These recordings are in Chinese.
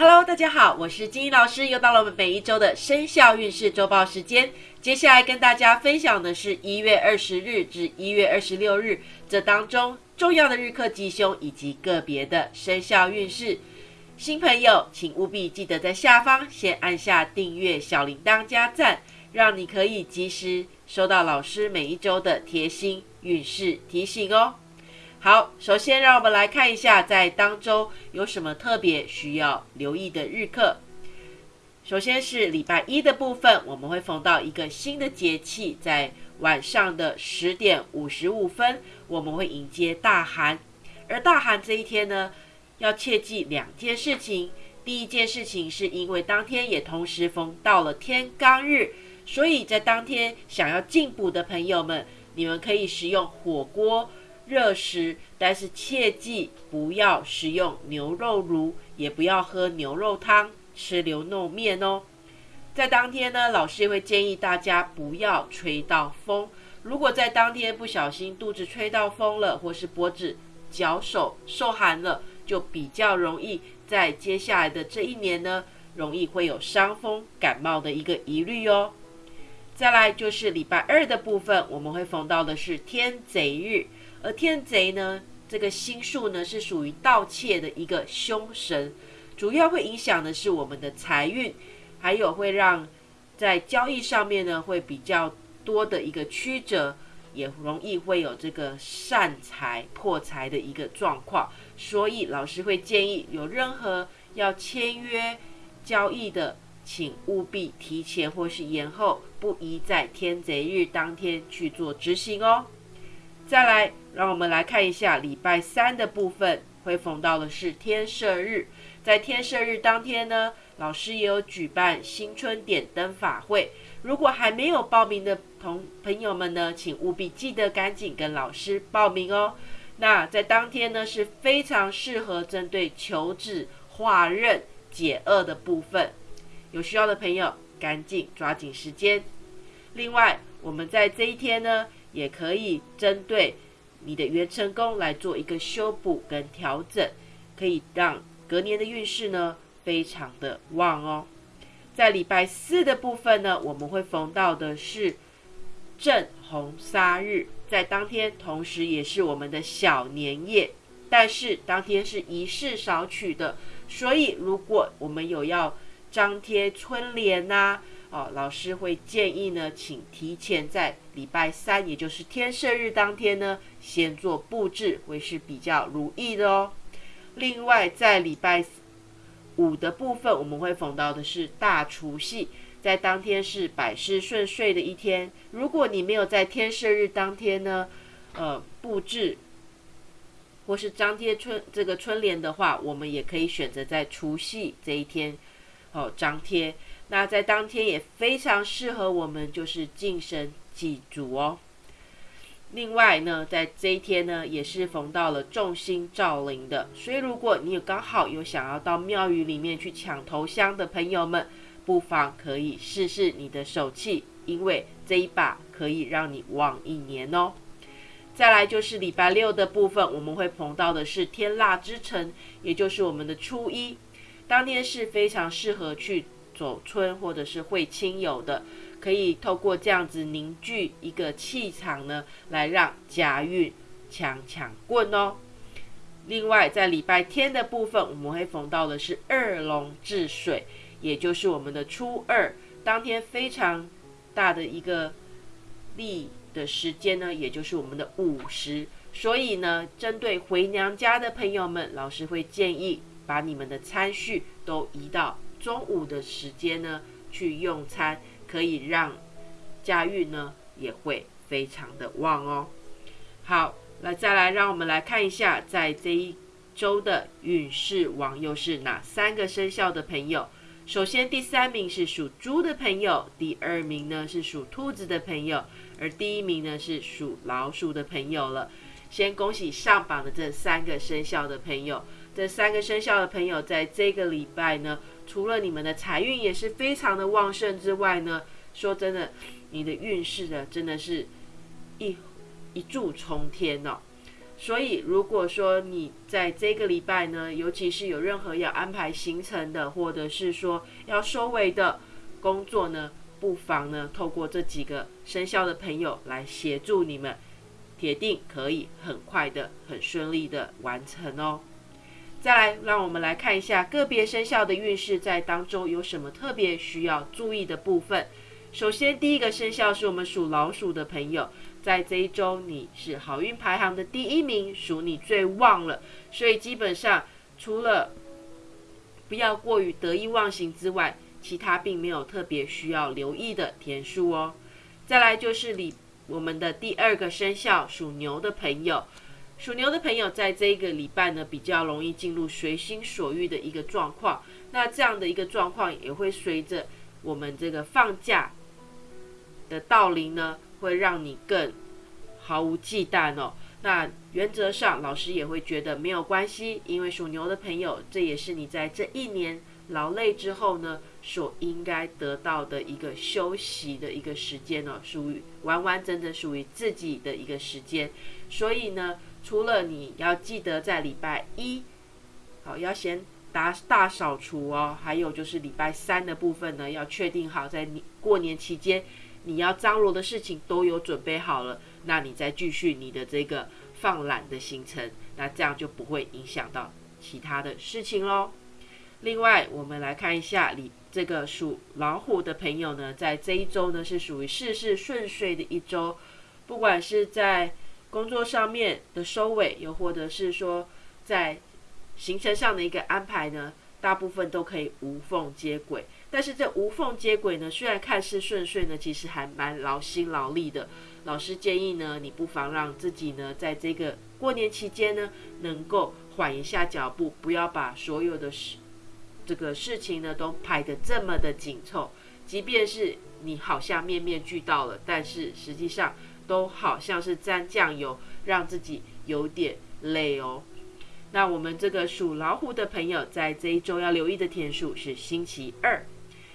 Hello，大家好，我是金英老师，又到了我们每一周的生肖运势周报时间。接下来跟大家分享的是一月二十日至一月二十六日这当中重要的日课吉凶以及个别的生肖运势。新朋友，请务必记得在下方先按下订阅小铃铛加赞，让你可以及时收到老师每一周的贴心运势提醒哦。好，首先让我们来看一下，在当周有什么特别需要留意的日课。首先是礼拜一的部分，我们会逢到一个新的节气，在晚上的十点五十五分，我们会迎接大寒。而大寒这一天呢，要切记两件事情。第一件事情是因为当天也同时逢到了天罡日，所以在当天想要进补的朋友们，你们可以食用火锅。热食，但是切记不要食用牛肉炉，也不要喝牛肉汤，吃牛肉面哦。在当天呢，老师也会建议大家不要吹到风。如果在当天不小心肚子吹到风了，或是脖子、脚手受寒了，就比较容易在接下来的这一年呢，容易会有伤风感冒的一个疑虑哦。再来就是礼拜二的部分，我们会逢到的是天贼日。而天贼呢，这个星数呢是属于盗窃的一个凶神，主要会影响的是我们的财运，还有会让在交易上面呢会比较多的一个曲折，也容易会有这个善财破财的一个状况。所以老师会建议，有任何要签约交易的，请务必提前或是延后，不宜在天贼日当天去做执行哦。再来，让我们来看一下礼拜三的部分，会逢到的是天赦日。在天赦日当天呢，老师也有举办新春点灯法会。如果还没有报名的同朋友们呢，请务必记得赶紧跟老师报名哦。那在当天呢，是非常适合针对求子、化刃、解厄的部分。有需要的朋友，赶紧抓紧时间。另外，我们在这一天呢。也可以针对你的元成功来做一个修补跟调整，可以让隔年的运势呢非常的旺哦。在礼拜四的部分呢，我们会逢到的是正红杀日，在当天同时也是我们的小年夜，但是当天是仪式少取的，所以如果我们有要张贴春联呐。哦，老师会建议呢，请提前在礼拜三，也就是天赦日当天呢，先做布置，会是比较如意的哦。另外，在礼拜五的部分，我们会逢到的是大除夕，在当天是百事顺遂的一天。如果你没有在天赦日当天呢，呃，布置或是张贴春这个春联的话，我们也可以选择在除夕这一天哦张贴。那在当天也非常适合我们，就是敬神祭祖哦。另外呢，在这一天呢，也是逢到了众星照临的，所以如果你有刚好有想要到庙宇里面去抢头香的朋友们，不妨可以试试你的手气，因为这一把可以让你旺一年哦。再来就是礼拜六的部分，我们会碰到的是天蜡之城，也就是我们的初一，当天是非常适合去。走春或者是会亲友的，可以透过这样子凝聚一个气场呢，来让家运强强棍哦。另外，在礼拜天的部分，我们会逢到的是二龙治水，也就是我们的初二当天非常大的一个利的时间呢，也就是我们的午时。所以呢，针对回娘家的朋友们，老师会建议把你们的餐序都移到。中午的时间呢，去用餐可以让家运呢也会非常的旺哦。好，那再来让我们来看一下，在这一周的运势王又是哪三个生肖的朋友？首先第三名是属猪的朋友，第二名呢是属兔子的朋友，而第一名呢是属老鼠的朋友了。先恭喜上榜的这三个生肖的朋友，这三个生肖的朋友在这个礼拜呢。除了你们的财运也是非常的旺盛之外呢，说真的，你的运势呢真的是一一柱冲天哦。所以如果说你在这个礼拜呢，尤其是有任何要安排行程的，或者是说要收尾的工作呢，不妨呢透过这几个生肖的朋友来协助你们，铁定可以很快的、很顺利的完成哦。再来，让我们来看一下个别生肖的运势在当中有什么特别需要注意的部分。首先，第一个生肖是我们属老鼠的朋友，在这一周你是好运排行的第一名，属你最旺了。所以基本上除了不要过于得意忘形之外，其他并没有特别需要留意的天数哦。再来就是你我们的第二个生肖属牛的朋友。属牛的朋友，在这一个礼拜呢，比较容易进入随心所欲的一个状况。那这样的一个状况，也会随着我们这个放假的到临呢，会让你更毫无忌惮哦。那原则上，老师也会觉得没有关系，因为属牛的朋友，这也是你在这一年劳累之后呢，所应该得到的一个休息的一个时间哦，属于完完整整属于自己的一个时间。所以呢。除了你要记得在礼拜一，好要先打大扫除哦，还有就是礼拜三的部分呢，要确定好在你过年期间你要张罗的事情都有准备好了，那你再继续你的这个放懒的行程，那这样就不会影响到其他的事情喽。另外，我们来看一下你这个属老虎的朋友呢，在这一周呢是属于事事顺遂的一周，不管是在工作上面的收尾，又或者是说在行程上的一个安排呢，大部分都可以无缝接轨。但是这无缝接轨呢，虽然看似顺遂呢，其实还蛮劳心劳力的。老师建议呢，你不妨让自己呢，在这个过年期间呢，能够缓一下脚步，不要把所有的事这个事情呢都排得这么的紧凑。即便是你好像面面俱到了，但是实际上。都好像是沾酱油，让自己有点累哦。那我们这个属老虎的朋友，在这一周要留意的天数是星期二。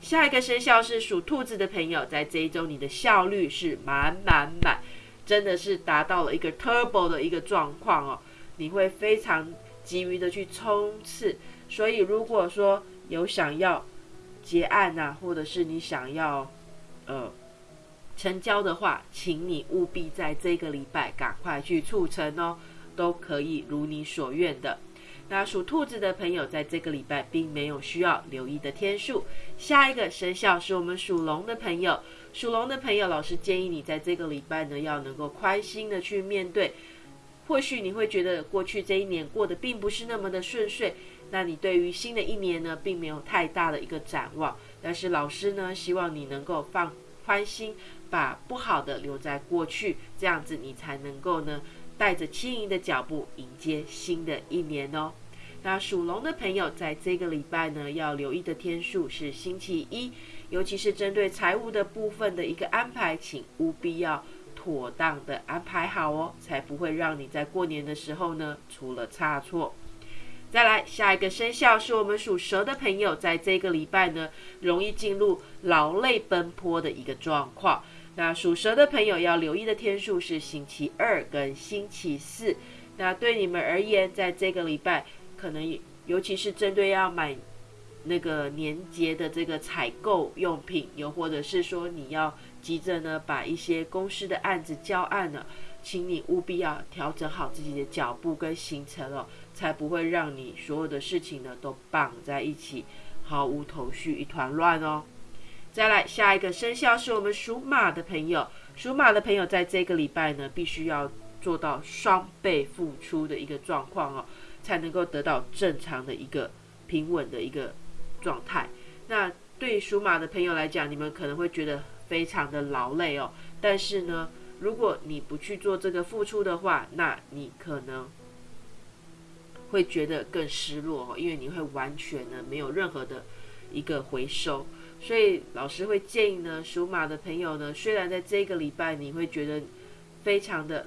下一个生肖是属兔子的朋友，在这一周你的效率是满满满，真的是达到了一个 turbo 的一个状况哦。你会非常急于的去冲刺，所以如果说有想要结案呐，或者是你想要呃。成交的话，请你务必在这个礼拜赶快去促成哦，都可以如你所愿的。那属兔子的朋友，在这个礼拜并没有需要留意的天数。下一个生肖是我们属龙的朋友，属龙的朋友，老师建议你在这个礼拜呢，要能够宽心的去面对。或许你会觉得过去这一年过得并不是那么的顺遂，那你对于新的一年呢，并没有太大的一个展望。但是老师呢，希望你能够放宽心。把不好的留在过去，这样子你才能够呢，带着轻盈的脚步迎接新的一年哦。那属龙的朋友在这个礼拜呢，要留意的天数是星期一，尤其是针对财务的部分的一个安排，请务必要妥当的安排好哦，才不会让你在过年的时候呢出了差错。再来，下一个生肖是我们属蛇的朋友，在这个礼拜呢，容易进入劳累奔波的一个状况。那属蛇的朋友要留意的天数是星期二跟星期四。那对你们而言，在这个礼拜，可能尤其是针对要买那个年节的这个采购用品，又或者是说你要急着呢把一些公司的案子交案了，请你务必要调整好自己的脚步跟行程哦，才不会让你所有的事情呢都绑在一起，毫无头绪，一团乱哦。再来下一个生肖是我们属马的朋友，属马的朋友在这个礼拜呢，必须要做到双倍付出的一个状况哦，才能够得到正常的一个平稳的一个状态。那对属马的朋友来讲，你们可能会觉得非常的劳累哦，但是呢，如果你不去做这个付出的话，那你可能会觉得更失落哦，因为你会完全呢没有任何的一个回收。所以老师会建议呢，属马的朋友呢，虽然在这个礼拜你会觉得非常的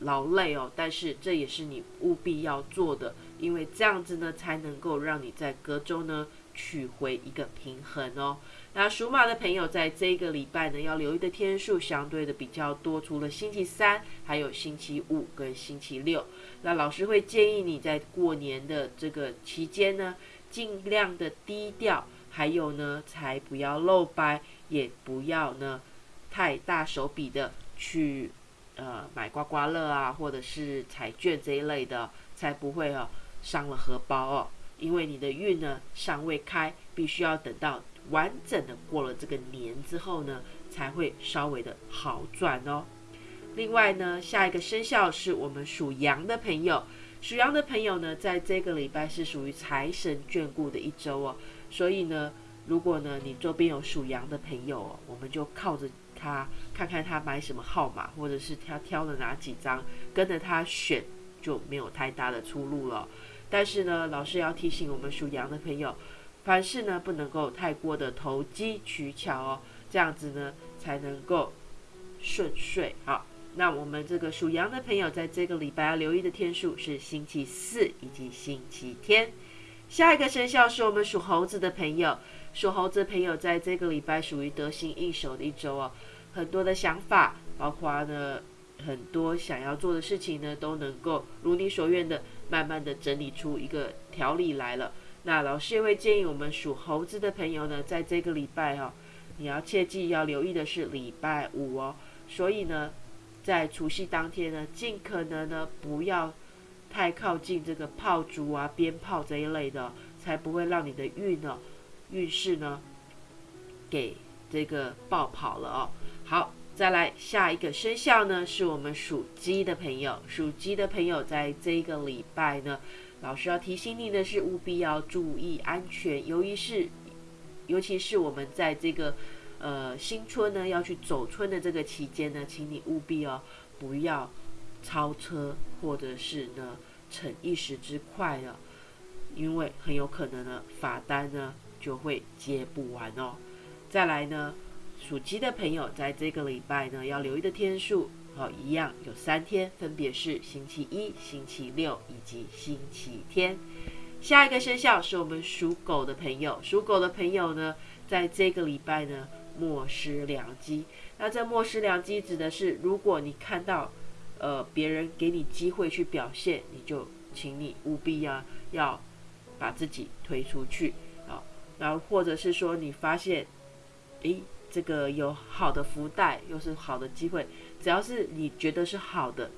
劳累哦，但是这也是你务必要做的，因为这样子呢，才能够让你在隔周呢取回一个平衡哦。那属马的朋友在这个礼拜呢，要留意的天数相对的比较多，除了星期三，还有星期五跟星期六。那老师会建议你在过年的这个期间呢，尽量的低调，还有呢，才不要露白，也不要呢太大手笔的去呃买刮刮乐啊，或者是彩券这一类的，才不会哦伤了荷包哦。因为你的运呢尚未开，必须要等到。完整的过了这个年之后呢，才会稍微的好转哦。另外呢，下一个生肖是我们属羊的朋友，属羊的朋友呢，在这个礼拜是属于财神眷顾的一周哦。所以呢，如果呢你周边有属羊的朋友哦，我们就靠着他，看看他买什么号码，或者是他挑了哪几张，跟着他选，就没有太大的出路了。但是呢，老师要提醒我们属羊的朋友。凡事呢不能够太过的投机取巧哦，这样子呢才能够顺遂。好，那我们这个属羊的朋友在这个礼拜要留意的天数是星期四以及星期天。下一个生肖是我们属猴子的朋友，属猴子的朋友在这个礼拜属于得心应手的一周哦，很多的想法，包括呢很多想要做的事情呢都能够如你所愿的，慢慢的整理出一个条理来了。那老师也会建议我们属猴子的朋友呢，在这个礼拜哈，你要切记要留意的是礼拜五哦。所以呢，在除夕当天呢，尽可能呢不要太靠近这个炮竹啊、鞭炮这一类的，才不会让你的运呢运势呢给这个爆跑了哦。好，再来下一个生肖呢，是我们属鸡的朋友。属鸡的朋友在这个礼拜呢。老师要提醒你的是，务必要注意安全。由于是，尤其是我们在这个呃新春呢要去走春的这个期间呢，请你务必哦不要超车，或者是呢逞一时之快了，因为很有可能呢罚单呢就会接不完哦。再来呢，属鸡的朋友在这个礼拜呢要留意的天数。好，一样有三天，分别是星期一、星期六以及星期天。下一个生肖是我们属狗的朋友，属狗的朋友呢，在这个礼拜呢，莫失良机。那这莫失良机指的是，如果你看到呃别人给你机会去表现，你就请你务必要要把自己推出去啊。然后或者是说你发现，诶，这个有好的福袋，又是好的机会。只要是你觉得是好的，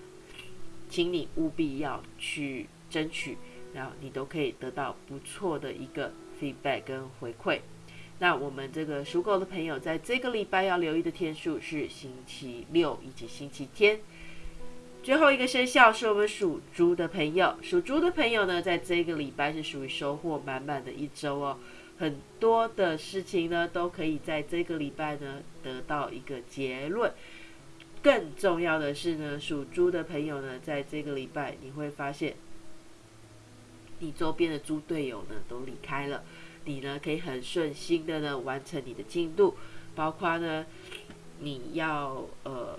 请你务必要去争取，然后你都可以得到不错的一个 feedback 跟回馈。那我们这个属狗的朋友，在这个礼拜要留意的天数是星期六以及星期天。最后一个生肖是我们属猪的朋友，属猪的朋友呢，在这个礼拜是属于收获满满的一周哦，很多的事情呢，都可以在这个礼拜呢得到一个结论。更重要的是呢，属猪的朋友呢，在这个礼拜你会发现，你周边的猪队友呢都离开了，你呢可以很顺心的呢完成你的进度，包括呢你要呃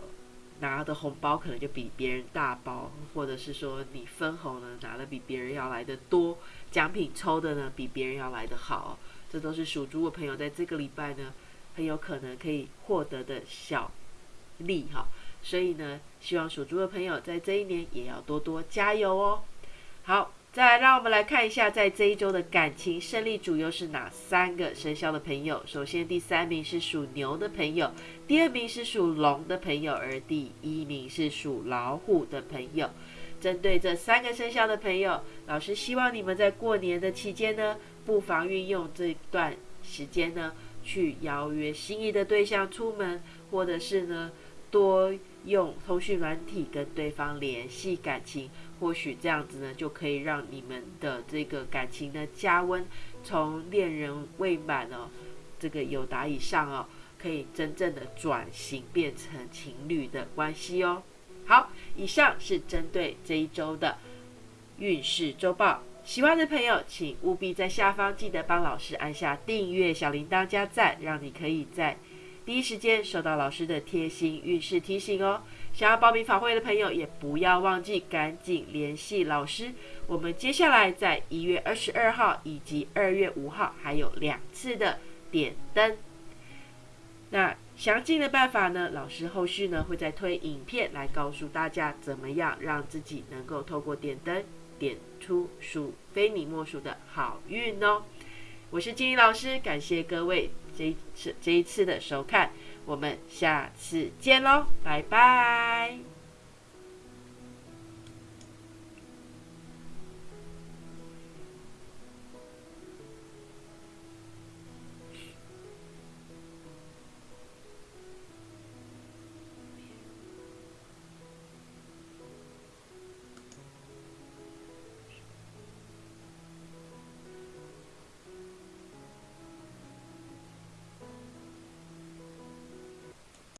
拿的红包可能就比别人大包，或者是说你分红呢拿的比别人要来的多，奖品抽的呢比别人要来的好，这都是属猪的朋友在这个礼拜呢很有可能可以获得的小。利哈，所以呢，希望属猪的朋友在这一年也要多多加油哦。好，再来让我们来看一下，在这一周的感情胜利主又是哪三个生肖的朋友？首先，第三名是属牛的朋友，第二名是属龙的朋友，而第一名是属老虎的朋友。针对这三个生肖的朋友，老师希望你们在过年的期间呢，不妨运用这段时间呢，去邀约心仪的对象出门，或者是呢。多用通讯软体跟对方联系感情，或许这样子呢，就可以让你们的这个感情呢加温，从恋人未满哦，这个有达以上哦，可以真正的转型变成情侣的关系哦。好，以上是针对这一周的运势周报，喜欢的朋友请务必在下方记得帮老师按下订阅、小铃铛加赞，让你可以在。第一时间收到老师的贴心运势提醒哦！想要报名法会的朋友，也不要忘记赶紧联系老师。我们接下来在一月二十二号以及二月五号还有两次的点灯。那详尽的办法呢？老师后续呢会再推影片来告诉大家，怎么样让自己能够透过点灯点出属非你莫属的好运哦。我是金怡老师，感谢各位这一次这一次的收看。我们下次见喽，拜拜。